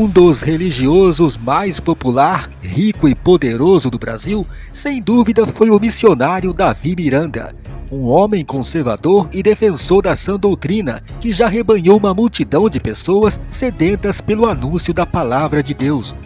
Um dos religiosos mais popular, rico e poderoso do Brasil, sem dúvida foi o missionário Davi Miranda, um homem conservador e defensor da sã doutrina que já rebanhou uma multidão de pessoas sedentas pelo anúncio da palavra de Deus.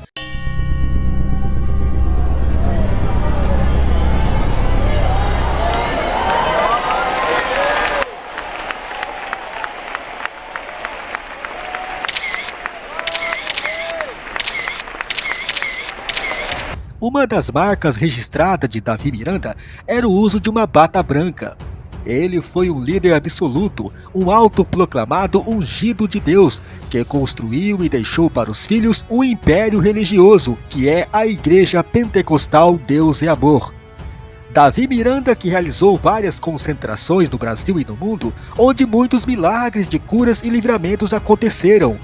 Uma das marcas registradas de Davi Miranda era o uso de uma bata branca. Ele foi um líder absoluto, um autoproclamado ungido de Deus, que construiu e deixou para os filhos um império religioso, que é a Igreja Pentecostal Deus e Amor. Davi Miranda que realizou várias concentrações no Brasil e no mundo, onde muitos milagres de curas e livramentos aconteceram.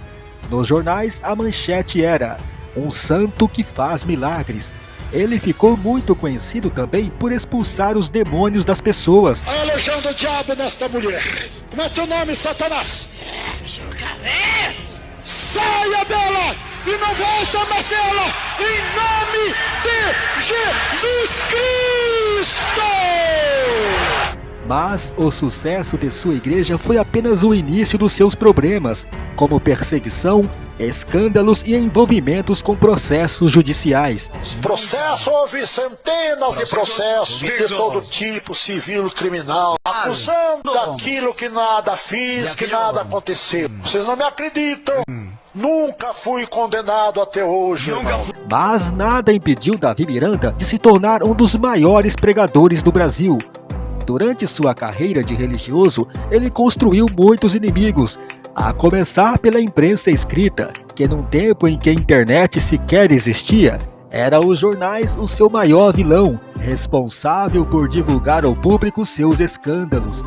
Nos jornais, a manchete era um santo que faz milagres. Ele ficou muito conhecido também por expulsar os demônios das pessoas. A legião do diabo nesta mulher. Como é teu nome, Satanás? Jacaré! Saia dela e não volta mais ela, em nome de Jesus Cristo! Mas o sucesso de sua igreja foi apenas o início dos seus problemas, como perseguição, escândalos e envolvimentos com processos judiciais. Processo houve centenas de processos de todo tipo, civil e criminal, acusando daquilo que nada fiz, que nada aconteceu. Vocês não me acreditam. Nunca fui condenado até hoje, irmão. Mas nada impediu Davi Miranda de se tornar um dos maiores pregadores do Brasil. Durante sua carreira de religioso, ele construiu muitos inimigos, a começar pela imprensa escrita, que num tempo em que a internet sequer existia, era os jornais o seu maior vilão, responsável por divulgar ao público seus escândalos.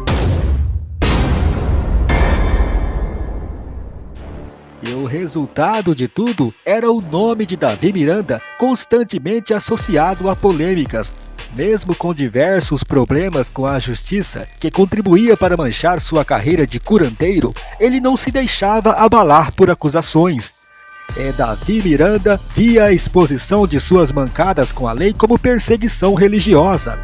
E o resultado de tudo era o nome de Davi Miranda constantemente associado a polêmicas, mesmo com diversos problemas com a justiça, que contribuía para manchar sua carreira de curandeiro, ele não se deixava abalar por acusações. É Davi Miranda via a exposição de suas mancadas com a lei como perseguição religiosa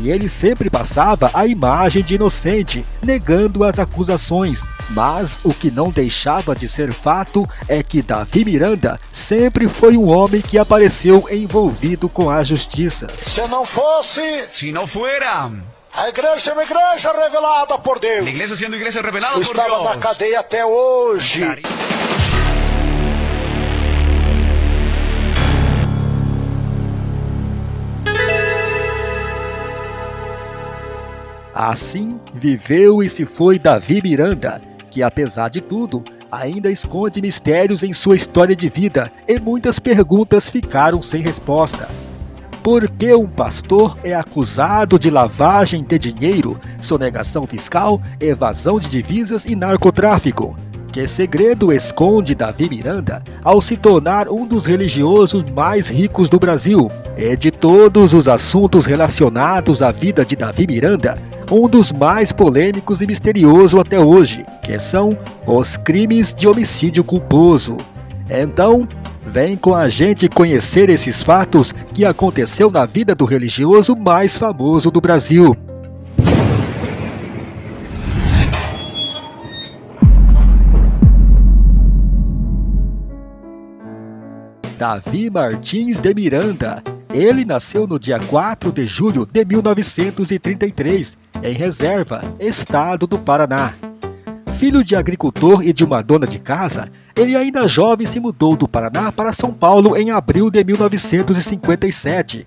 e ele sempre passava a imagem de inocente, negando as acusações. Mas o que não deixava de ser fato é que Davi Miranda sempre foi um homem que apareceu envolvido com a justiça. Se não fosse. Si no fuera a igreja é uma igreja revelada por Deus. la iglesia siendo iglesia revelada Eu por estava na cadeia até hoje. Assim viveu e se foi Davi Miranda, que apesar de tudo, ainda esconde mistérios em sua história de vida e muitas perguntas ficaram sem resposta. Por que um pastor é acusado de lavagem de dinheiro, sonegação fiscal, evasão de divisas e narcotráfico? Que segredo esconde Davi Miranda ao se tornar um dos religiosos mais ricos do Brasil? E de todos os assuntos relacionados à vida de Davi Miranda, um dos mais polêmicos e misterioso até hoje, que são os crimes de homicídio culposo. Então, vem com a gente conhecer esses fatos que aconteceu na vida do religioso mais famoso do Brasil. Davi Martins de Miranda. Ele nasceu no dia 4 de julho de 1933, em Reserva, estado do Paraná. Filho de agricultor e de uma dona de casa, ele ainda jovem se mudou do Paraná para São Paulo em abril de 1957.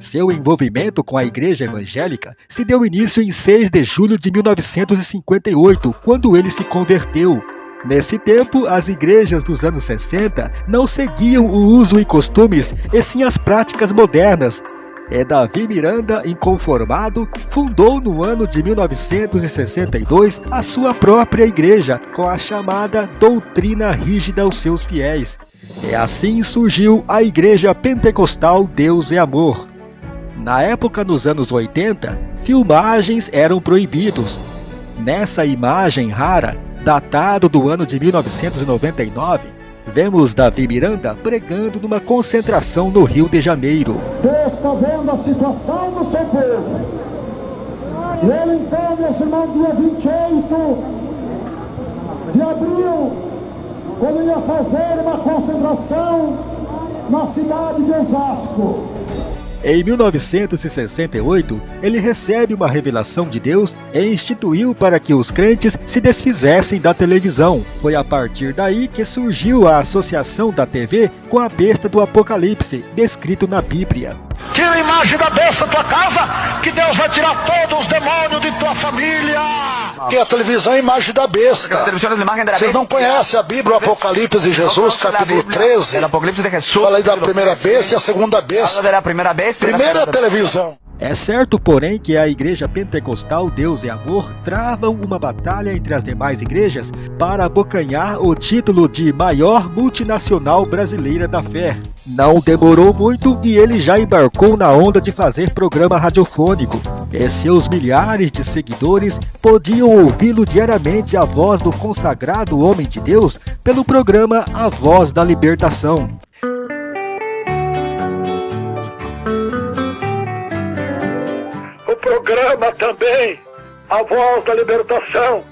Seu envolvimento com a igreja evangélica se deu início em 6 de julho de 1958, quando ele se converteu. Nesse tempo, as igrejas dos anos 60 não seguiam o uso e costumes, e sim as práticas modernas. É Davi Miranda, inconformado, fundou no ano de 1962 a sua própria igreja, com a chamada doutrina rígida aos seus fiéis. E assim surgiu a Igreja Pentecostal Deus é Amor. Na época nos anos 80, filmagens eram proibidos. Nessa imagem rara, datado do ano de 1999, Vemos Davi Miranda pregando numa concentração no Rio de Janeiro. Deus está vendo a situação do seu povo. E ele então, meus irmãos, dia 28 de abril, quando ia fazer uma concentração na cidade de Osasco. Em 1968, ele recebe uma revelação de Deus e instituiu para que os crentes se desfizessem da televisão. Foi a partir daí que surgiu a associação da TV com a besta do Apocalipse, descrito na Bíblia. Tira a imagem da besta da tua casa, que Deus vai tirar todos os demônios de tua família. Que a televisão é a imagem da besta. Vocês não conhecem a Bíblia, o Apocalipse de Jesus, capítulo 13? Fala aí da primeira besta e a segunda besta. Primeira televisão. É certo, porém, que a Igreja Pentecostal Deus e Amor travam uma batalha entre as demais igrejas para abocanhar o título de maior multinacional brasileira da fé. Não demorou muito e ele já embarcou na onda de fazer programa radiofônico. E seus milhares de seguidores podiam ouvi-lo diariamente a voz do consagrado homem de Deus pelo programa A Voz da Libertação. Programa também A Voz da Libertação.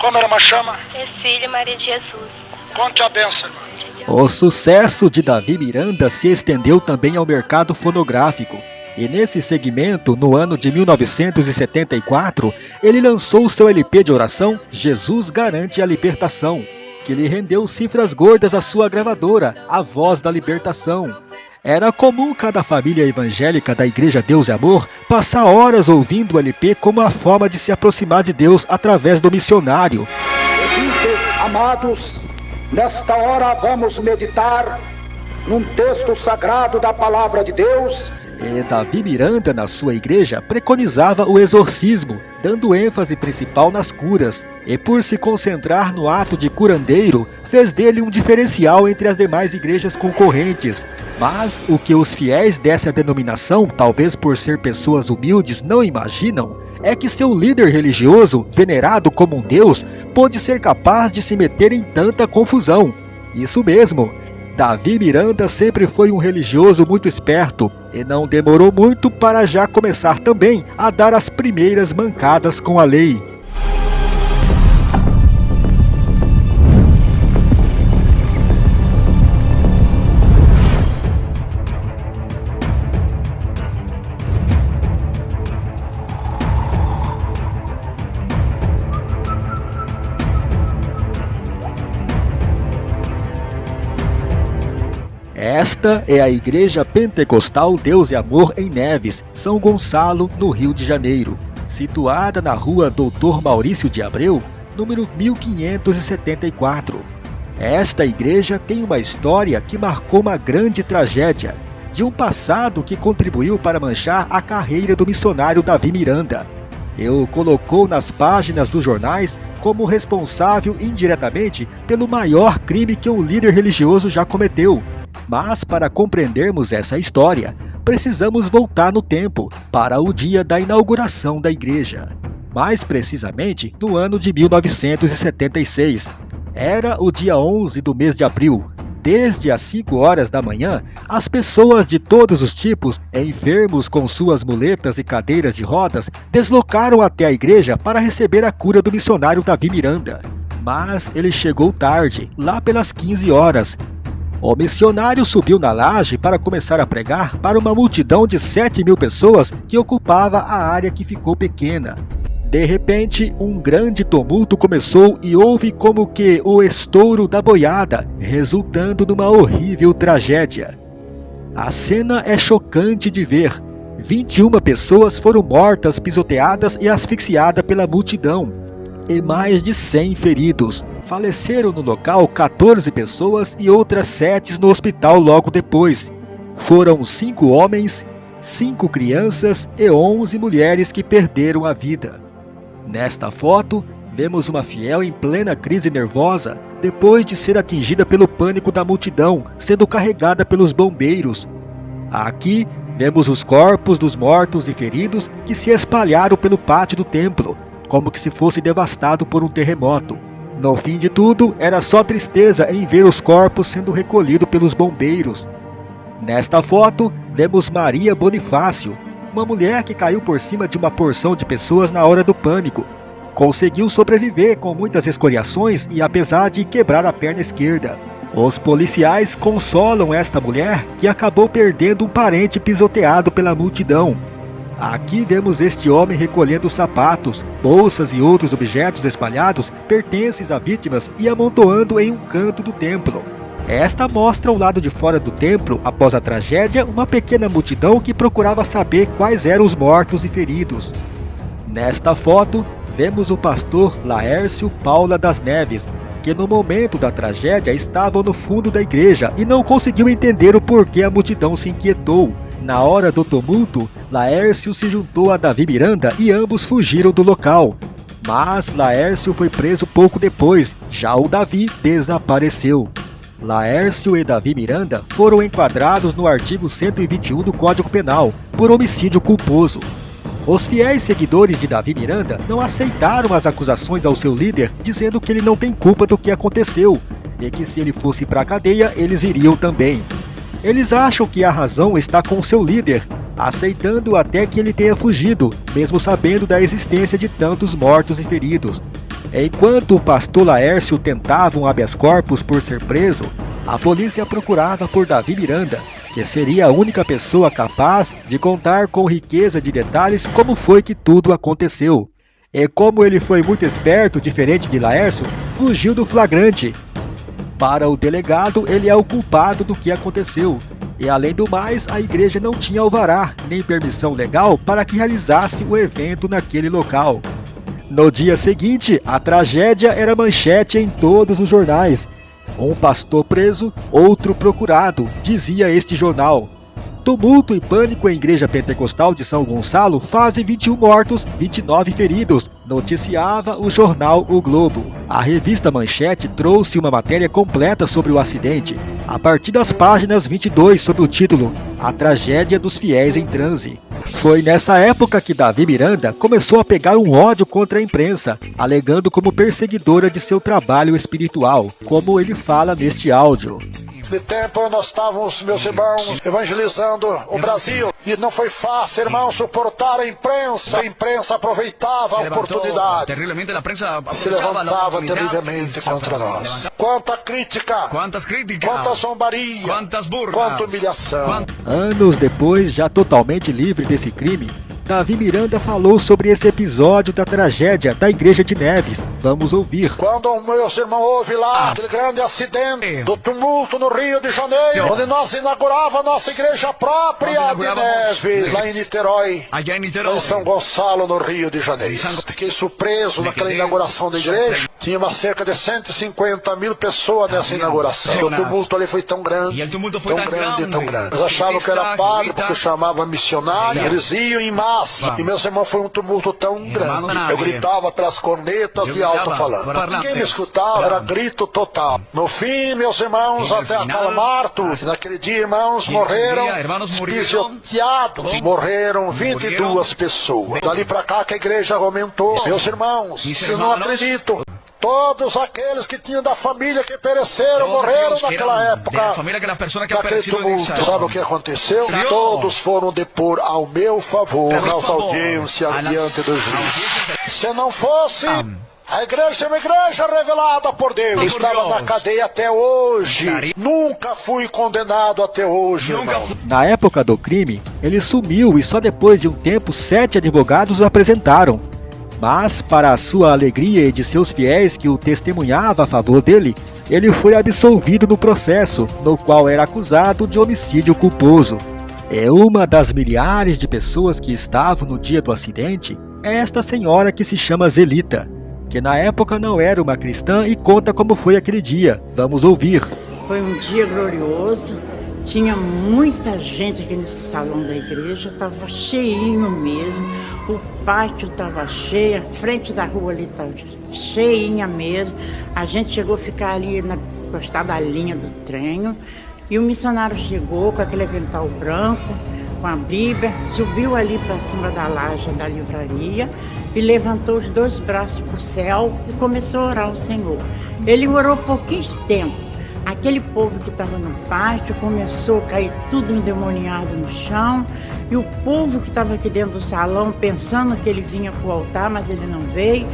Como era uma chama? Cecília Maria de Jesus. Conte a benção. O sucesso de Davi Miranda se estendeu também ao mercado fonográfico. E nesse segmento, no ano de 1974, ele lançou seu LP de oração Jesus Garante a Libertação, que lhe rendeu cifras gordas à sua gravadora, A Voz da Libertação. Era comum cada família evangélica da Igreja Deus e Amor passar horas ouvindo o LP como a forma de se aproximar de Deus através do missionário. Ouvintes amados, nesta hora vamos meditar num texto sagrado da palavra de Deus e Davi Miranda, na sua igreja, preconizava o exorcismo, dando ênfase principal nas curas, e por se concentrar no ato de curandeiro, fez dele um diferencial entre as demais igrejas concorrentes. Mas o que os fiéis dessa denominação, talvez por ser pessoas humildes, não imaginam, é que seu líder religioso, venerado como um deus, pôde ser capaz de se meter em tanta confusão. Isso mesmo, Davi Miranda sempre foi um religioso muito esperto e não demorou muito para já começar também a dar as primeiras mancadas com a lei. Esta é a Igreja Pentecostal Deus e Amor em Neves, São Gonçalo, no Rio de Janeiro, situada na rua Doutor Maurício de Abreu, número 1574. Esta igreja tem uma história que marcou uma grande tragédia, de um passado que contribuiu para manchar a carreira do missionário Davi Miranda. E o colocou nas páginas dos jornais como responsável indiretamente pelo maior crime que um líder religioso já cometeu, mas para compreendermos essa história, precisamos voltar no tempo para o dia da inauguração da igreja. Mais precisamente, no ano de 1976. Era o dia 11 do mês de abril. Desde as 5 horas da manhã, as pessoas de todos os tipos, enfermos com suas muletas e cadeiras de rodas, deslocaram até a igreja para receber a cura do missionário Davi Miranda. Mas ele chegou tarde, lá pelas 15 horas, o missionário subiu na laje para começar a pregar para uma multidão de 7 mil pessoas que ocupava a área que ficou pequena. De repente, um grande tumulto começou e houve como que o estouro da boiada, resultando numa horrível tragédia. A cena é chocante de ver. 21 pessoas foram mortas, pisoteadas e asfixiadas pela multidão, e mais de 100 feridos. Faleceram no local 14 pessoas e outras 7 no hospital logo depois. Foram 5 homens, 5 crianças e 11 mulheres que perderam a vida. Nesta foto, vemos uma fiel em plena crise nervosa, depois de ser atingida pelo pânico da multidão, sendo carregada pelos bombeiros. Aqui, vemos os corpos dos mortos e feridos que se espalharam pelo pátio do templo, como que se fosse devastado por um terremoto. No fim de tudo, era só tristeza em ver os corpos sendo recolhidos pelos bombeiros. Nesta foto, vemos Maria Bonifácio, uma mulher que caiu por cima de uma porção de pessoas na hora do pânico. Conseguiu sobreviver com muitas escoriações e apesar de quebrar a perna esquerda. Os policiais consolam esta mulher que acabou perdendo um parente pisoteado pela multidão. Aqui vemos este homem recolhendo sapatos, bolsas e outros objetos espalhados pertences a vítimas e amontoando em um canto do templo. Esta mostra o lado de fora do templo, após a tragédia, uma pequena multidão que procurava saber quais eram os mortos e feridos. Nesta foto, vemos o pastor Laércio Paula das Neves, que no momento da tragédia estava no fundo da igreja e não conseguiu entender o porquê a multidão se inquietou. Na hora do tumulto, Laércio se juntou a Davi Miranda e ambos fugiram do local. Mas Laércio foi preso pouco depois, já o Davi desapareceu. Laércio e Davi Miranda foram enquadrados no artigo 121 do Código Penal, por homicídio culposo. Os fiéis seguidores de Davi Miranda não aceitaram as acusações ao seu líder, dizendo que ele não tem culpa do que aconteceu, e que se ele fosse para a cadeia, eles iriam também. Eles acham que a razão está com seu líder, aceitando até que ele tenha fugido, mesmo sabendo da existência de tantos mortos e feridos. Enquanto o pastor Laércio tentava um habeas corpus por ser preso, a polícia procurava por Davi Miranda, que seria a única pessoa capaz de contar com riqueza de detalhes como foi que tudo aconteceu. E como ele foi muito esperto, diferente de Laércio, fugiu do flagrante. Para o delegado, ele é o culpado do que aconteceu. E além do mais, a igreja não tinha alvará nem permissão legal para que realizasse o evento naquele local. No dia seguinte, a tragédia era manchete em todos os jornais. Um pastor preso, outro procurado, dizia este jornal. Tumulto e pânico em igreja pentecostal de São Gonçalo fazem 21 mortos, 29 feridos, noticiava o jornal O Globo. A revista Manchete trouxe uma matéria completa sobre o acidente, a partir das páginas 22 sob o título A Tragédia dos Fiéis em Transe. Foi nessa época que Davi Miranda começou a pegar um ódio contra a imprensa, alegando como perseguidora de seu trabalho espiritual, como ele fala neste áudio. De tempo nós estávamos, meus irmãos, evangelizando o Brasil. E não foi fácil, irmão, suportar a imprensa. A imprensa aproveitava a oportunidade. Se levantava terrivelmente contra nós. Quanta crítica! Quantas críticas! Quanta zombaria! Quantas burras! Quanta humilhação! Anos depois, já totalmente livre desse crime, Davi Miranda falou sobre esse episódio da tragédia da Igreja de Neves. Vamos ouvir. Quando o meu irmão houve lá aquele grande acidente do tumulto no Rio de Janeiro, onde nós inaugurava a nossa igreja própria de Neves, lá em Niterói, em São Gonçalo, no Rio de Janeiro. Fiquei surpreso naquela inauguração da igreja. Tinha uma cerca de 150 mil pessoas nessa inauguração. E o tumulto ali foi tão grande, tão grande, tão grande. Eles achavam que era padre porque chamava missionário. Eles iam em e meus irmãos foi um tumulto tão grande. Eu gritava pelas cornetas e alto-falando. Ninguém me escutava, era grito total. No fim, meus irmãos, até acalmar tudo. Naquele dia, irmãos, morreram pisoteados. Morreram 22 pessoas. Dali pra cá que a igreja aumentou. Meus irmãos, vocês não acreditam. Todos aqueles que tinham da família que pereceram, morreram naquela época. Daquele tumulto. Sabe o que aconteceu? Todos foram depor ao meu favor nas audiências diante do juiz. Se não fosse... A igreja é uma igreja revelada por Deus. Eu estava na cadeia até hoje. Nunca fui condenado até hoje, irmão. Na época do crime, ele sumiu e só depois de um tempo sete advogados o apresentaram. Mas, para a sua alegria e de seus fiéis que o testemunhava a favor dele, ele foi absolvido no processo, no qual era acusado de homicídio culposo. É uma das milhares de pessoas que estavam no dia do acidente, é esta senhora que se chama Zelita, que na época não era uma cristã e conta como foi aquele dia. Vamos ouvir. Foi um dia glorioso, tinha muita gente aqui nesse salão da igreja, estava cheinho mesmo o pátio estava cheio, a frente da rua ali estava cheinha mesmo. A gente chegou a ficar ali na encostada da linha do trem. E o missionário chegou com aquele avental branco, com a Bíblia, subiu ali para cima da laje da livraria e levantou os dois braços para o céu e começou a orar ao Senhor. Ele orou pouquinho tempo. Aquele povo que estava no pátio começou a cair tudo endemoniado no chão. E o povo que estava aqui dentro do salão, pensando que ele vinha para o altar, mas ele não veio,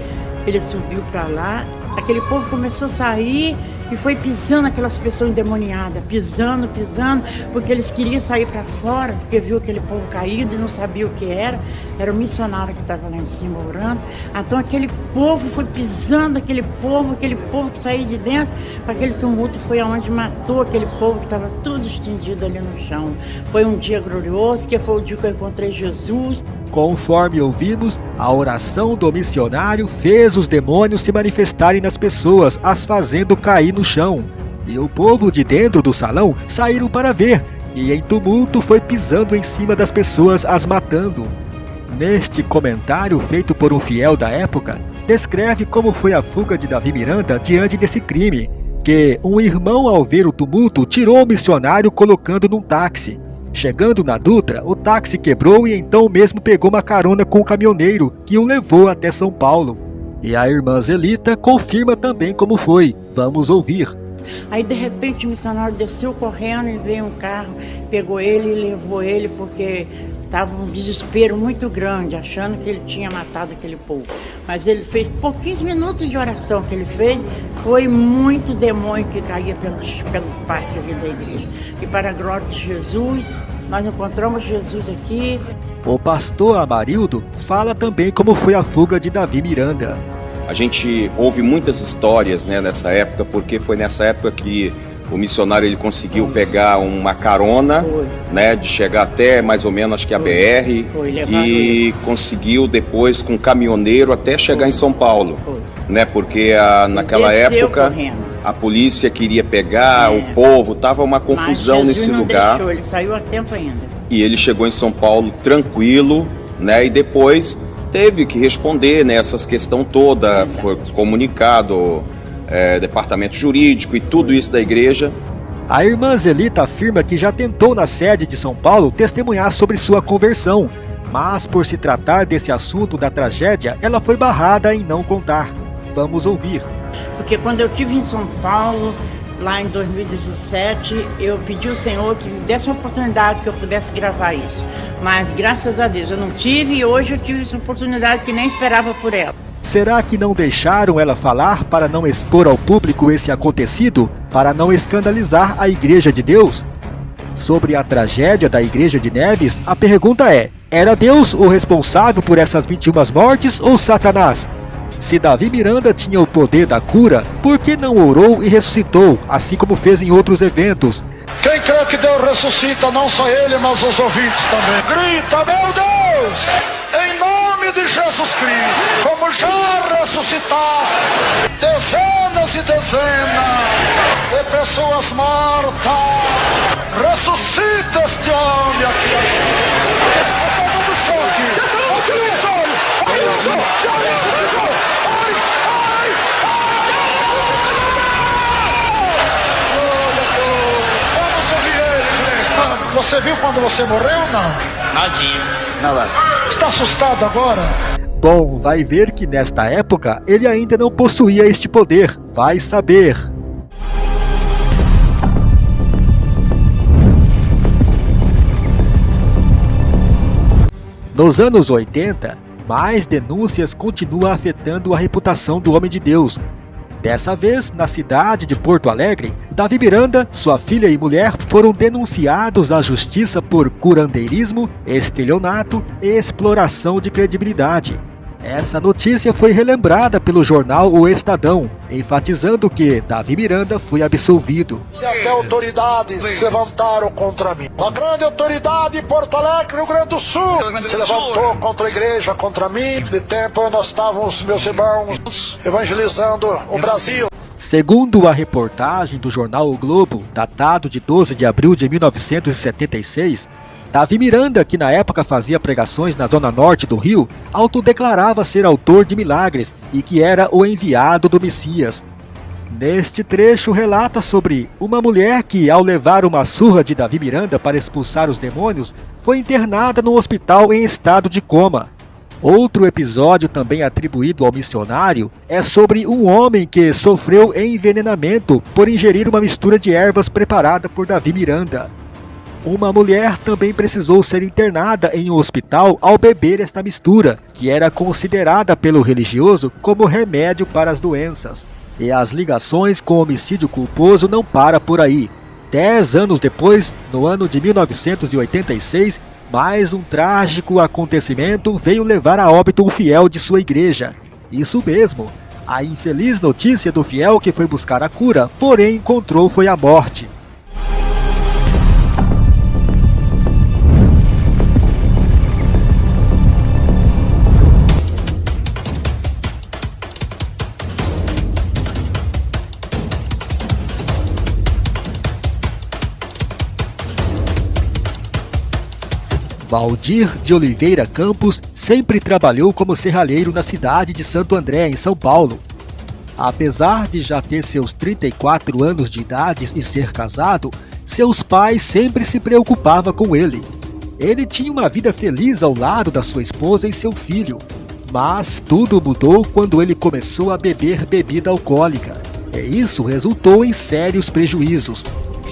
ele subiu para lá. Aquele povo começou a sair e foi pisando aquelas pessoas endemoniadas, pisando, pisando, porque eles queriam sair para fora, porque viu aquele povo caído e não sabia o que era. Era o missionário que estava lá em cima orando. Então aquele povo foi pisando, aquele povo, aquele povo que saiu de dentro, aquele tumulto foi aonde matou aquele povo que estava tudo estendido ali no chão. Foi um dia glorioso, que foi o dia que eu encontrei Jesus. Conforme ouvimos, a oração do missionário fez os demônios se manifestarem nas pessoas, as fazendo cair no chão. E o povo de dentro do salão saíram para ver, e em tumulto foi pisando em cima das pessoas, as matando. Neste comentário feito por um fiel da época, descreve como foi a fuga de Davi Miranda diante desse crime, que um irmão ao ver o tumulto tirou o missionário colocando num táxi. Chegando na Dutra, o táxi quebrou e então mesmo pegou uma carona com o caminhoneiro, que o levou até São Paulo. E a irmã Zelita confirma também como foi. Vamos ouvir. Aí de repente o missionário desceu correndo e veio um carro, pegou ele e levou ele porque estava um desespero muito grande, achando que ele tinha matado aquele povo. Mas ele fez pouquinhos minutos de oração que ele fez, foi muito demônio que caía pelo, pelo pátio aqui da igreja. E para a glória de Jesus, nós encontramos Jesus aqui. O pastor Amarildo fala também como foi a fuga de Davi Miranda. A gente ouve muitas histórias né, nessa época, porque foi nessa época que o missionário ele conseguiu pegar uma carona, Foi. né, de chegar até mais ou menos acho que a Foi. BR Foi, e conseguiu depois com um caminhoneiro até chegar em São Paulo, né, porque a, naquela época correndo. a polícia queria pegar é. o povo, tava uma confusão nesse lugar. Deixou, ele saiu a tempo ainda. E ele chegou em São Paulo tranquilo, né, e depois teve que responder nessas né, questão toda, foi comunicado é, departamento jurídico e tudo isso da igreja. A irmã Zelita afirma que já tentou na sede de São Paulo testemunhar sobre sua conversão, mas por se tratar desse assunto da tragédia, ela foi barrada em não contar. Vamos ouvir. Porque quando eu tive em São Paulo, lá em 2017, eu pedi ao Senhor que me desse uma oportunidade que eu pudesse gravar isso. Mas graças a Deus eu não tive e hoje eu tive essa oportunidade que nem esperava por ela. Será que não deixaram ela falar para não expor ao público esse acontecido, para não escandalizar a Igreja de Deus? Sobre a tragédia da Igreja de Neves, a pergunta é: era Deus o responsável por essas 21 mortes ou Satanás? Se Davi Miranda tinha o poder da cura, por que não orou e ressuscitou, assim como fez em outros eventos? Quem crê que Deus ressuscita, não só ele, mas os ouvintes também. Grita, meu Deus! Em nome de Jesus Cristo! já ressuscitar dezenas e dezenas de pessoas mortas. Ressuscita este homem aqui. Choque. Você viu quando você morreu ou não? Nadinha. Nada. Está assustado agora? Bom, vai ver que nesta época ele ainda não possuía este poder, vai saber. Nos anos 80, mais denúncias continuam afetando a reputação do homem de Deus. Dessa vez, na cidade de Porto Alegre, Davi Miranda, sua filha e mulher foram denunciados à justiça por curandeirismo, estelionato e exploração de credibilidade. Essa notícia foi relembrada pelo jornal O Estadão, enfatizando que Davi Miranda foi absolvido. E até autoridades se levantaram contra mim. Uma grande autoridade em Porto Alegre, Rio Grande do Sul, se levantou contra a igreja, contra mim. De tempo nós estávamos, meus irmãos, evangelizando o Brasil. Segundo a reportagem do jornal O Globo, datado de 12 de abril de 1976, Davi Miranda, que na época fazia pregações na zona norte do Rio, autodeclarava ser autor de milagres e que era o enviado do Messias. Neste trecho relata sobre uma mulher que, ao levar uma surra de Davi Miranda para expulsar os demônios, foi internada no hospital em estado de coma. Outro episódio também atribuído ao missionário é sobre um homem que sofreu envenenamento por ingerir uma mistura de ervas preparada por Davi Miranda. Uma mulher também precisou ser internada em um hospital ao beber esta mistura, que era considerada pelo religioso como remédio para as doenças. E as ligações com homicídio culposo não para por aí. Dez anos depois, no ano de 1986, mais um trágico acontecimento veio levar a óbito um fiel de sua igreja. Isso mesmo, a infeliz notícia do fiel que foi buscar a cura, porém encontrou foi a morte. Valdir de Oliveira Campos sempre trabalhou como serralheiro na cidade de Santo André, em São Paulo. Apesar de já ter seus 34 anos de idade e ser casado, seus pais sempre se preocupavam com ele. Ele tinha uma vida feliz ao lado da sua esposa e seu filho, mas tudo mudou quando ele começou a beber bebida alcoólica. E isso resultou em sérios prejuízos,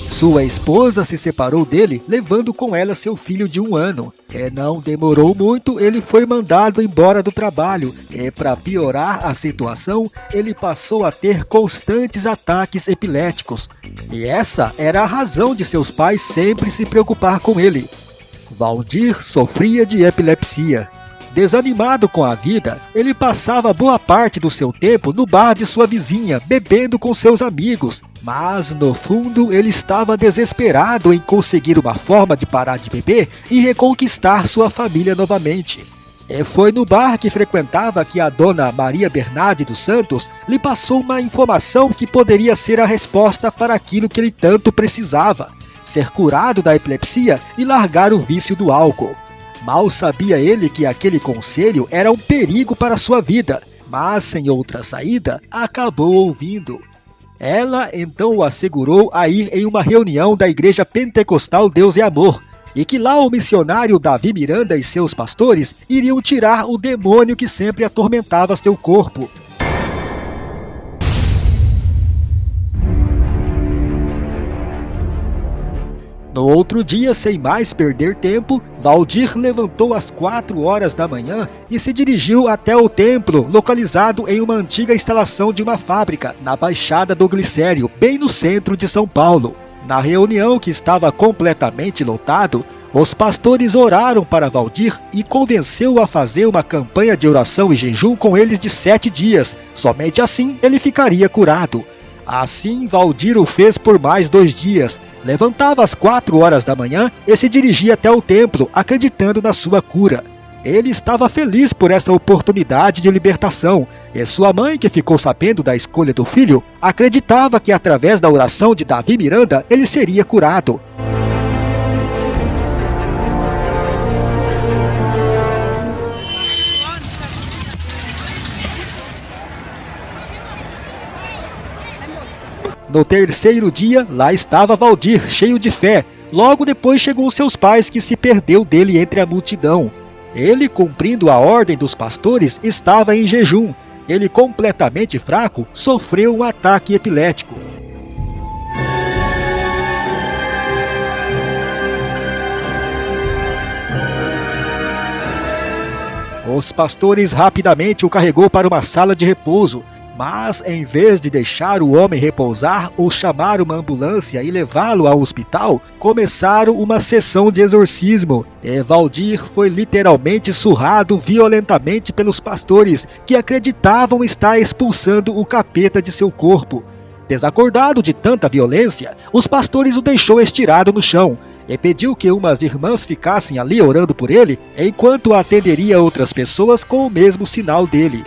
sua esposa se separou dele, levando com ela seu filho de um ano. E não demorou muito, ele foi mandado embora do trabalho. E para piorar a situação, ele passou a ter constantes ataques epiléticos. E essa era a razão de seus pais sempre se preocupar com ele. Valdir sofria de epilepsia. Desanimado com a vida, ele passava boa parte do seu tempo no bar de sua vizinha, bebendo com seus amigos. Mas, no fundo, ele estava desesperado em conseguir uma forma de parar de beber e reconquistar sua família novamente. E foi no bar que frequentava que a dona Maria Bernardi dos Santos lhe passou uma informação que poderia ser a resposta para aquilo que ele tanto precisava: ser curado da epilepsia e largar o vício do álcool. Mal sabia ele que aquele conselho era um perigo para sua vida, mas sem outra saída, acabou ouvindo. Ela então o assegurou a ir em uma reunião da Igreja Pentecostal Deus e Amor, e que lá o missionário Davi Miranda e seus pastores iriam tirar o demônio que sempre atormentava seu corpo, No outro dia, sem mais perder tempo, Valdir levantou às quatro horas da manhã e se dirigiu até o templo, localizado em uma antiga instalação de uma fábrica, na Baixada do Glicério, bem no centro de São Paulo. Na reunião, que estava completamente lotado, os pastores oraram para Valdir e convenceu-o a fazer uma campanha de oração e jejum com eles de sete dias. Somente assim ele ficaria curado. Assim, Valdir o fez por mais dois dias. Levantava às quatro horas da manhã e se dirigia até o templo, acreditando na sua cura. Ele estava feliz por essa oportunidade de libertação, e sua mãe, que ficou sabendo da escolha do filho, acreditava que através da oração de Davi Miranda ele seria curado. No terceiro dia, lá estava Valdir, cheio de fé. Logo depois chegou seus pais, que se perdeu dele entre a multidão. Ele, cumprindo a ordem dos pastores, estava em jejum. Ele, completamente fraco, sofreu um ataque epilético. Os pastores rapidamente o carregou para uma sala de repouso. Mas, em vez de deixar o homem repousar ou chamar uma ambulância e levá-lo ao hospital, começaram uma sessão de exorcismo. E Valdir foi literalmente surrado violentamente pelos pastores, que acreditavam estar expulsando o capeta de seu corpo. Desacordado de tanta violência, os pastores o deixou estirado no chão, e pediu que umas irmãs ficassem ali orando por ele, enquanto atenderia outras pessoas com o mesmo sinal dele.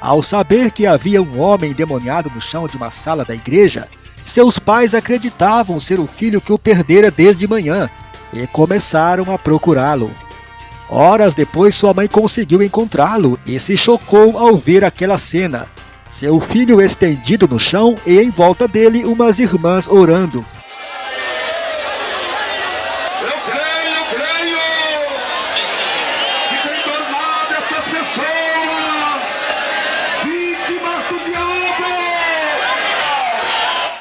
Ao saber que havia um homem endemoniado no chão de uma sala da igreja, seus pais acreditavam ser o filho que o perdera desde manhã e começaram a procurá-lo. Horas depois, sua mãe conseguiu encontrá-lo e se chocou ao ver aquela cena. seu filho estendido no chão e em volta dele umas irmãs orando. Eu creio, eu creio que tem tornado estas pessoas vítimas do diabo.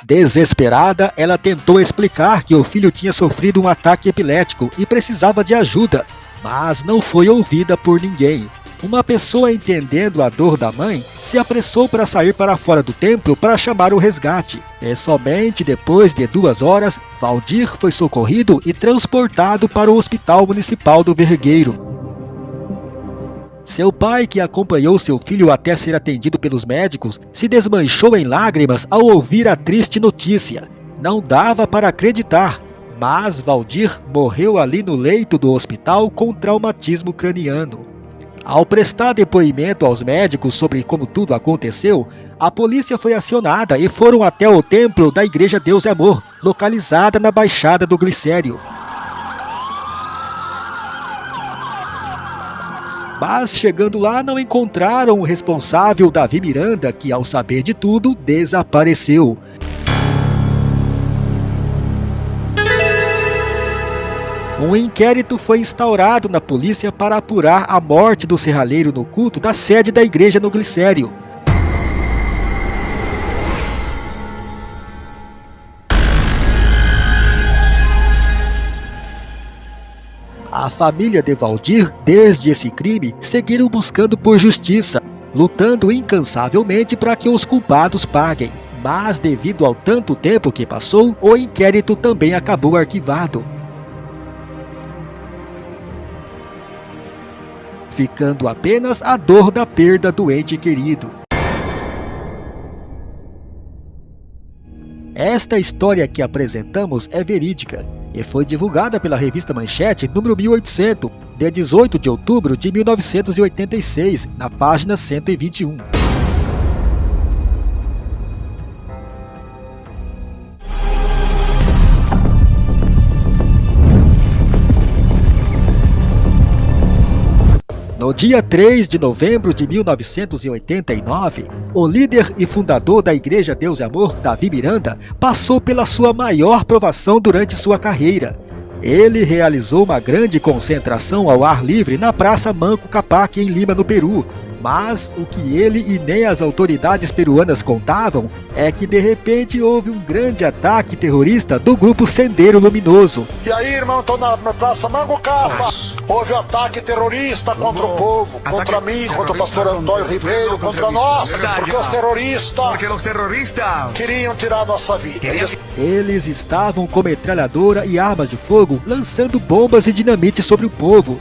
Desesperada, ela tentou explicar que o filho tinha sofrido um ataque epilético e precisava de ajuda, mas não foi ouvida por ninguém. Uma pessoa entendendo a dor da mãe se apressou para sair para fora do templo para chamar o resgate. E somente depois de duas horas, Valdir foi socorrido e transportado para o Hospital Municipal do Vergueiro. Seu pai, que acompanhou seu filho até ser atendido pelos médicos, se desmanchou em lágrimas ao ouvir a triste notícia. Não dava para acreditar, mas Valdir morreu ali no leito do hospital com traumatismo craniano. Ao prestar depoimento aos médicos sobre como tudo aconteceu, a polícia foi acionada e foram até o templo da Igreja Deus e Amor, localizada na Baixada do Glicério. Mas chegando lá não encontraram o responsável Davi Miranda, que ao saber de tudo, desapareceu. Um inquérito foi instaurado na polícia para apurar a morte do serralheiro no culto da sede da igreja no Glicério. A família de Valdir, desde esse crime, seguiram buscando por justiça, lutando incansavelmente para que os culpados paguem. Mas devido ao tanto tempo que passou, o inquérito também acabou arquivado. ficando apenas a dor da perda do ente querido. Esta história que apresentamos é verídica e foi divulgada pela revista Manchete número 1800, de 18 de outubro de 1986, na página 121. No dia 3 de novembro de 1989, o líder e fundador da Igreja Deus e Amor, Davi Miranda, passou pela sua maior provação durante sua carreira. Ele realizou uma grande concentração ao ar livre na Praça Manco Capac, em Lima, no Peru, mas o que ele e nem as autoridades peruanas contavam é que de repente houve um grande ataque terrorista do grupo Sendeiro Luminoso. E aí, irmão, tô na, na Praça Mango Capa. Houve um ataque terrorista contra o povo, contra mim, contra o pastor Antônio Ribeiro, contra nós, porque os terroristas Porque los terroristas queriam tirar nossa vida. Eles Eles estavam com metralhadora e armas de fogo lançando bombas e dinamite sobre o povo.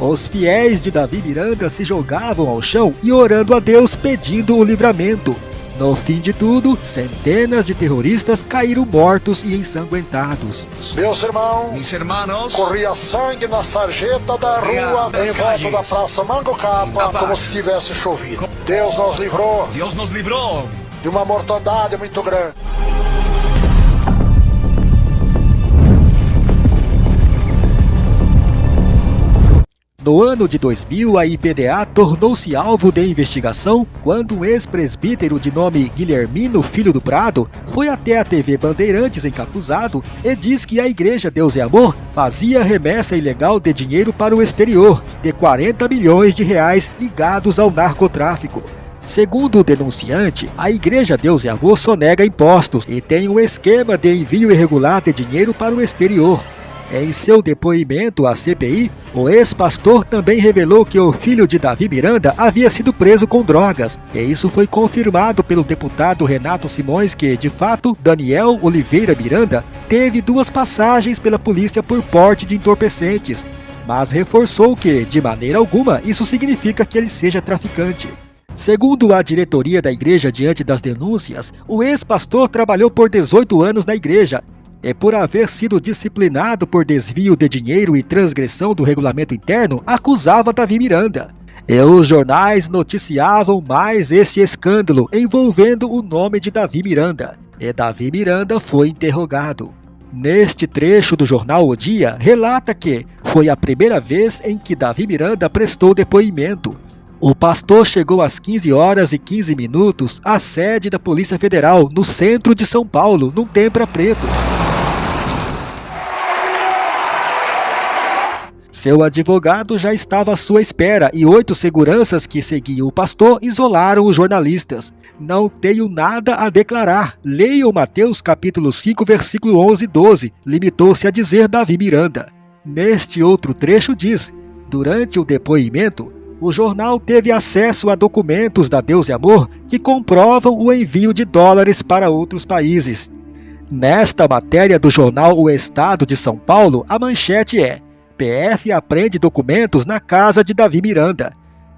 Os fiéis de Davi Miranda se jogavam ao chão e orando a Deus pedindo o livramento. No fim de tudo, centenas de terroristas caíram mortos e ensanguentados. Meus irmãos, Mis hermanos corria sangue na sarjeta da rua em volta da Praça Mango Capa, como se tivesse chovido. Deus nos livrou Dios nos libró de uma mortandade muito grande. No ano de 2000, a IPDA tornou-se alvo de investigação quando um ex-presbítero de nome Guilhermino Filho do Prado foi até a TV Bandeirantes encapuzado e diz que a Igreja Deus e Amor fazia remessa ilegal de dinheiro para o exterior, de 40 milhões de reais ligados ao narcotráfico. Segundo o denunciante, a Igreja Deus e Amor sonega impostos e tem um esquema de envio irregular de dinheiro para o exterior. Em seu depoimento à CPI, o ex-pastor também revelou que o filho de Davi Miranda havia sido preso com drogas, e isso foi confirmado pelo deputado Renato Simões que, de fato, Daniel Oliveira Miranda teve duas passagens pela polícia por porte de entorpecentes, mas reforçou que, de maneira alguma, isso significa que ele seja traficante. Segundo a diretoria da igreja diante das denúncias, o ex-pastor trabalhou por 18 anos na igreja e por haver sido disciplinado por desvio de dinheiro e transgressão do regulamento interno, acusava Davi Miranda. E os jornais noticiavam mais este escândalo envolvendo o nome de Davi Miranda. E Davi Miranda foi interrogado. Neste trecho do jornal O Dia, relata que foi a primeira vez em que Davi Miranda prestou depoimento. O pastor chegou às 15 horas e 15 minutos à sede da Polícia Federal, no centro de São Paulo, num tempra preto. Seu advogado já estava à sua espera e oito seguranças que seguiam o pastor isolaram os jornalistas. Não tenho nada a declarar. Leiam Mateus capítulo 5, versículo 11 e 12, limitou-se a dizer Davi Miranda. Neste outro trecho diz: Durante o depoimento, o jornal teve acesso a documentos da Deus e Amor que comprovam o envio de dólares para outros países. Nesta matéria do jornal O Estado de São Paulo, a manchete é PF aprende documentos na casa de Davi Miranda.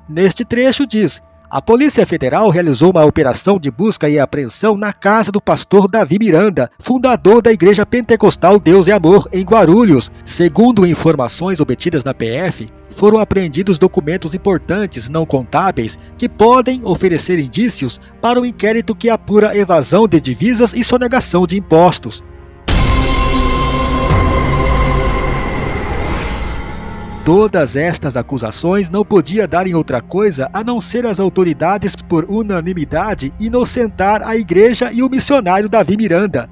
Neste trecho diz: a Polícia Federal realizou uma operação de busca e apreensão na casa do pastor Davi Miranda, fundador da Igreja Pentecostal Deus e Amor, em Guarulhos. Segundo informações obtidas na PF, foram apreendidos documentos importantes não contábeis que podem oferecer indícios para o inquérito que apura evasão de divisas e sonegação de impostos. Todas estas acusações não podia dar em outra coisa a não ser as autoridades, por unanimidade, inocentar a igreja e o missionário Davi Miranda.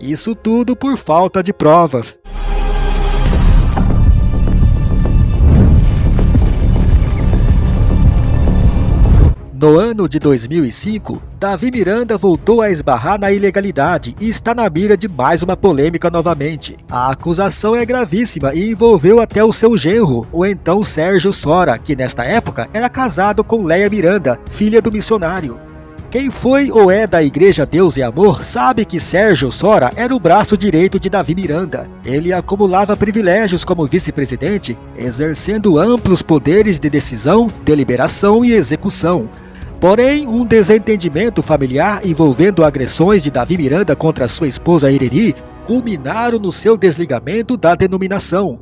Isso tudo por falta de provas. No ano de 2005, Davi Miranda voltou a esbarrar na ilegalidade e está na mira de mais uma polêmica novamente. A acusação é gravíssima e envolveu até o seu genro, o então Sérgio Sora, que nesta época era casado com Leia Miranda, filha do missionário. Quem foi ou é da Igreja Deus e Amor sabe que Sérgio Sora era o braço direito de Davi Miranda. Ele acumulava privilégios como vice-presidente, exercendo amplos poderes de decisão, deliberação e execução. Porém, um desentendimento familiar envolvendo agressões de Davi Miranda contra sua esposa Ireni culminaram no seu desligamento da denominação.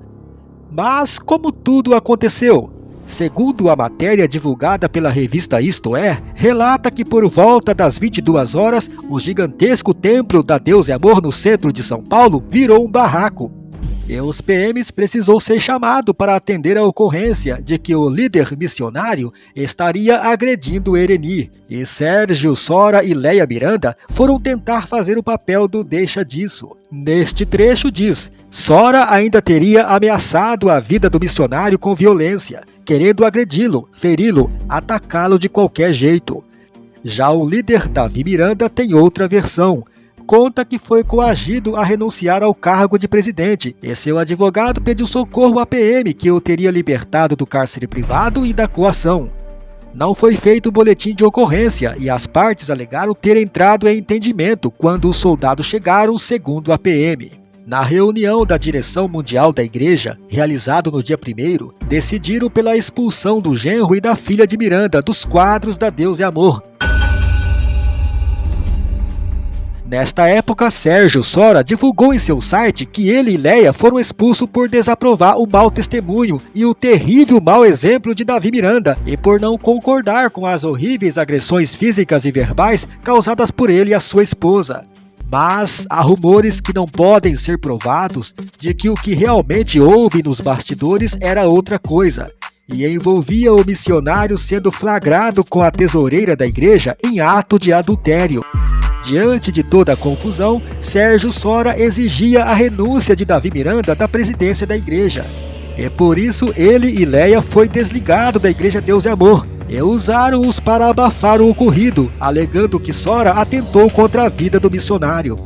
Mas como tudo aconteceu? Segundo a matéria divulgada pela revista Isto É, relata que por volta das 22 horas, o gigantesco templo da Deus e Amor no centro de São Paulo virou um barraco. E os PMs precisou ser chamado para atender a ocorrência de que o líder missionário estaria agredindo Ereni, e Sérgio Sora e Leia Miranda foram tentar fazer o papel do deixa disso. Neste trecho diz, Sora ainda teria ameaçado a vida do missionário com violência, querendo agredi-lo, feri-lo, atacá-lo de qualquer jeito. Já o líder Davi Miranda tem outra versão, conta que foi coagido a renunciar ao cargo de presidente e seu advogado pediu socorro à PM, que o teria libertado do cárcere privado e da coação. Não foi feito boletim de ocorrência e as partes alegaram ter entrado em entendimento quando os soldados chegaram, segundo a PM. Na reunião da direção mundial da igreja, realizado no dia 1 decidiram pela expulsão do genro e da filha de Miranda dos quadros da Deus e Amor, Nesta época, Sérgio Sora divulgou em seu site que ele e Leia foram expulsos por desaprovar o mau testemunho e o terrível mau exemplo de Davi Miranda e por não concordar com as horríveis agressões físicas e verbais causadas por ele a sua esposa. Mas há rumores que não podem ser provados de que o que realmente houve nos bastidores era outra coisa, e envolvia o missionário sendo flagrado com a tesoureira da igreja em ato de adultério. Diante de toda a confusão, Sérgio Sora exigia a renúncia de Davi Miranda da presidência da igreja. E por isso ele e Leia foi desligado da Igreja Deus e Amor, e usaram-os para abafar o ocorrido, alegando que Sora atentou contra a vida do missionário.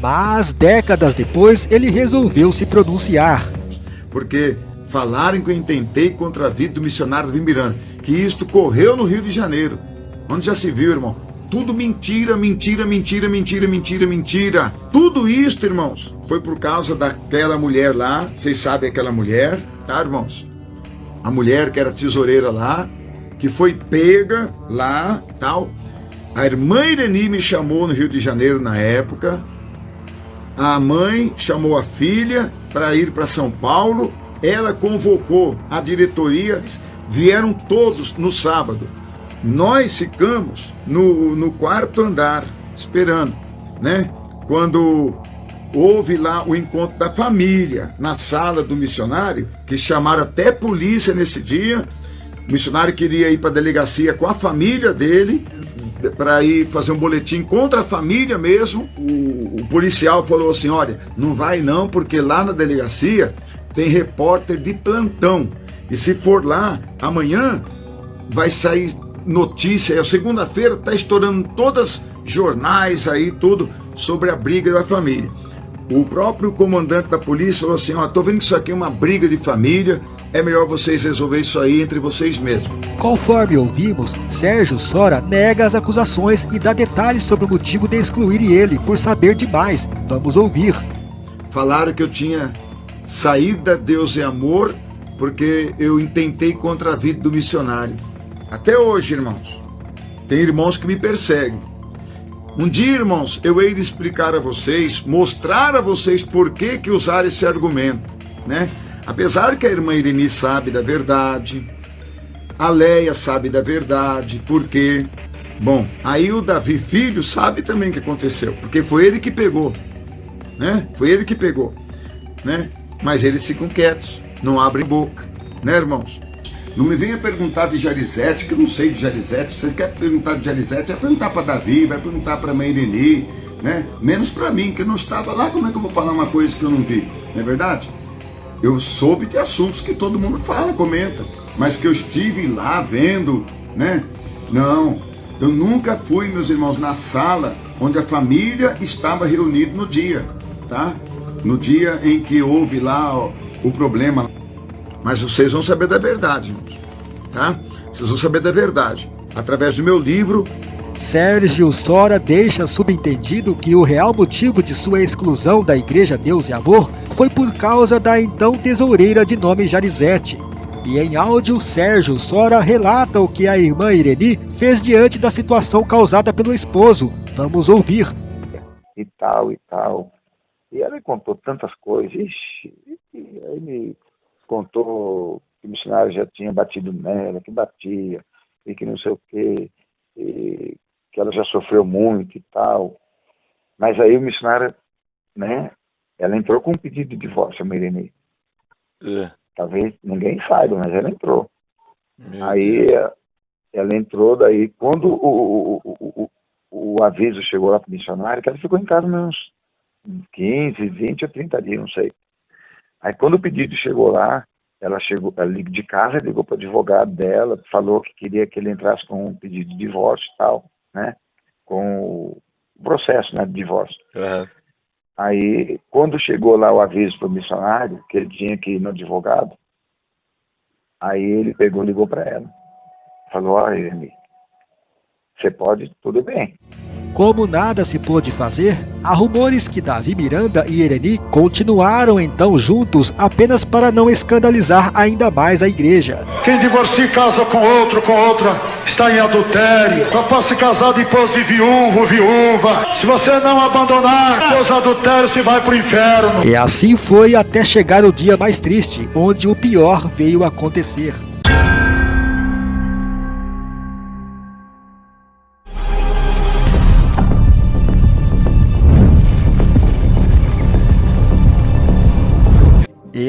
Mas décadas depois ele resolveu se pronunciar. Porque falaram que eu intentei contra a vida do missionário Davi Miranda, que isto correu no Rio de Janeiro. Onde já se viu, irmão? Tudo mentira, mentira, mentira, mentira, mentira, mentira. Tudo isso, irmãos, foi por causa daquela mulher lá. Vocês sabem aquela mulher, tá, irmãos? A mulher que era tesoureira lá, que foi pega lá, tal. A irmã Ireni me chamou no Rio de Janeiro na época. A mãe chamou a filha para ir para São Paulo. Ela convocou a diretoria, vieram todos no sábado. Nós ficamos no, no quarto andar, esperando, né? Quando houve lá o encontro da família na sala do missionário, que chamaram até polícia nesse dia, O missionário queria ir para a delegacia com a família dele, para ir fazer um boletim contra a família mesmo. O, o, policial falou assim: olha, não vai não, porque lá na delegacia tem repórter de plantão. E se for lá, amanhã vai sair notícia. É segunda-feira, tá estourando todas jornais aí, tudo sobre a briga da família. O próprio comandante da polícia falou assim: ó, tô vendo que isso aqui é uma briga de família, é melhor vocês resolver isso aí entre vocês mesmos. Conforme ouvimos, Sérgio Sora nega as acusações e dá detalhes sobre o motivo de excluir ele por saber demais. Vamos ouvir. Falaram que eu tinha saído da Deus e Amor porque eu intentei contra a vida do missionário. Até hoje, irmãos, tem irmãos que me perseguem. Um dia, irmãos, eu hei de explicar a vocês, mostrar a vocês por que que usar esse argumento, né? Apesar que a irmã Irene sabe da verdade, a Leia sabe da verdade, por quê? Bom, aí o Davi filho sabe também o que aconteceu, porque foi ele que pegou, né? Foi ele que pegou, né? Mas eles ficam quietos, não abrem boca, né, irmãos? Não me venha perguntar de Jarizete, que eu não sei de Jarizete. Você quer perguntar de Jarizete, vai perguntar para Davi, vai perguntar para Meireni, né? Menos para mim, que eu não estava lá, como é que eu vou falar uma coisa que eu não vi? Não é verdade? Eu soube de assuntos que todo mundo fala, comenta, mas que eu estive lá vendo, né? Não, eu nunca fui, meus irmãos, na sala onde a família estava reunida no dia, tá? No dia em que houve lá o problema mas vocês vão saber da verdade, tá? Vocês vão saber da verdade através do meu livro. Sérgio Sora deixa subentendido que o real motivo de sua exclusão da Igreja Deus e Amor foi por causa da então tesoureira de nome Jarizete. E em áudio, Sérgio Sora relata o que a irmã Ireni fez diante da situação causada pelo esposo. Vamos ouvir. E tal, e tal. E ela me contou tantas coisas. Ixi, e aí me contou que o missionário já tinha batido nela, que batia, e que não sei o quê, e que ela já sofreu muito e tal. Mas aí o missionário, né, ela entrou com um pedido de divórcio, a Mirene. É. Talvez ninguém saiba, mas ela entrou. Meu aí Deus. ela entrou, daí quando o, o, o, o, o aviso chegou lá para o missionário, que ela ficou em casa uns 15, 20 ou 30 dias, não sei. Aí quando o pedido chegou lá, ela chegou ela de casa, ligou para o advogado dela, falou que queria que ele entrasse com um pedido de divórcio e tal, né? Com o processo né, de divórcio. Uhum. Aí, quando chegou lá o aviso para o missionário, que ele tinha que ir no advogado, aí ele pegou ligou para ela. Falou, olha, você pode, tudo bem. Como nada se pôde fazer, há rumores que Davi Miranda e Ereni continuaram então juntos apenas para não escandalizar ainda mais a igreja. Quem divorcia casa com outro, com outra, está em adultério. Só pode se casar depois de viúvo viúva. Se você não abandonar seus adultérios, você vai para o inferno. E assim foi até chegar o dia mais triste, onde o pior veio acontecer.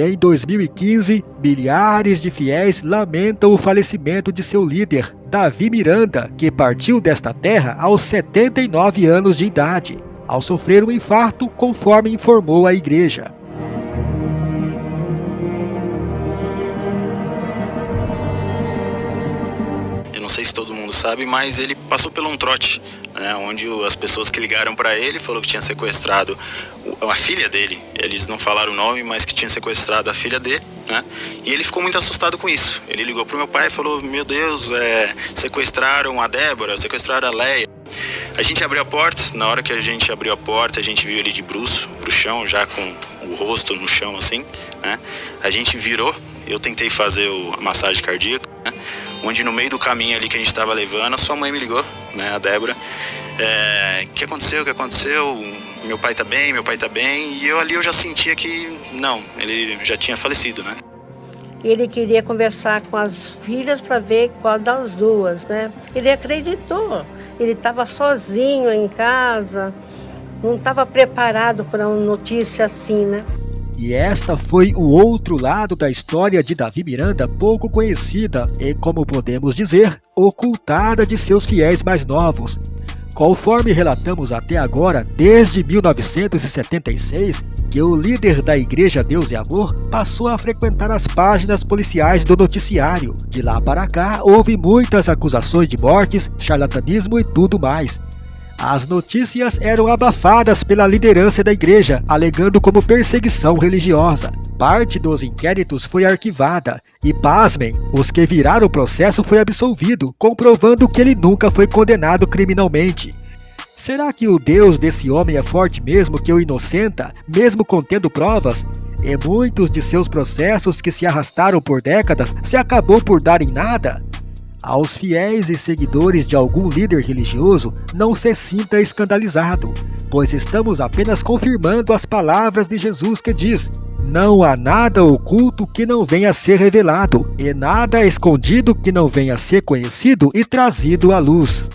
Em 2015, milhares de fiéis lamentam o falecimento de seu líder, Davi Miranda, que partiu desta terra aos 79 anos de idade, ao sofrer um infarto, conforme informou a igreja. Sabe, mas ele passou por um trote né, onde as pessoas que ligaram para ele falou que tinha sequestrado a filha dele. Eles não falaram o nome, mas que tinha sequestrado a filha dele, né? E ele ficou muito assustado com isso. Ele ligou pro meu pai e falou: "Meu Deus, é, sequestraram a Débora, sequestraram a Leia". A gente abriu a porta, na hora que a gente abriu a porta, a gente viu ele de bruço pro chão, já com o rosto no chão assim, né? A gente virou, eu tentei fazer a massagem cardíaca, né? Onde no meio do caminho ali que a gente estava levando, a sua mãe me ligou, né, a Débora. É, que aconteceu? O que aconteceu? Meu pai tá bem, meu pai tá bem. E eu ali eu já sentia que não, ele já tinha falecido, né? Ele queria conversar com as filhas para ver qual das duas, né? Ele acreditou. Ele estava sozinho em casa, não estava preparado para uma notícia assim, né? E esta foi o outro lado da história de Davi Miranda, pouco conhecida e, como podemos dizer, ocultada de seus fiéis mais novos. Conforme relatamos até agora, desde 1976, que o líder da Igreja Deus e Amor passou a frequentar as páginas policiais do noticiário. De lá para cá, houve muitas acusações de mortes, charlatanismo e tudo mais. As notícias eram abafadas pela liderança da igreja, alegando como perseguição religiosa. Parte dos inquéritos foi arquivada e, pasmem, os que viraram o processo foi absolvido, comprovando que ele nunca foi condenado criminalmente. Será que o Deus desse homem é forte mesmo que o inocenta, mesmo contendo provas? E muitos de seus processos que se arrastaram por décadas se acabou por dar em nada? Aos fiéis e seguidores de algum líder religioso, não se sinta escandalizado, pois estamos apenas confirmando as palavras de Jesus que diz: Não há nada oculto que não venha a ser revelado, e nada escondido que não venha a ser conhecido e trazido à luz.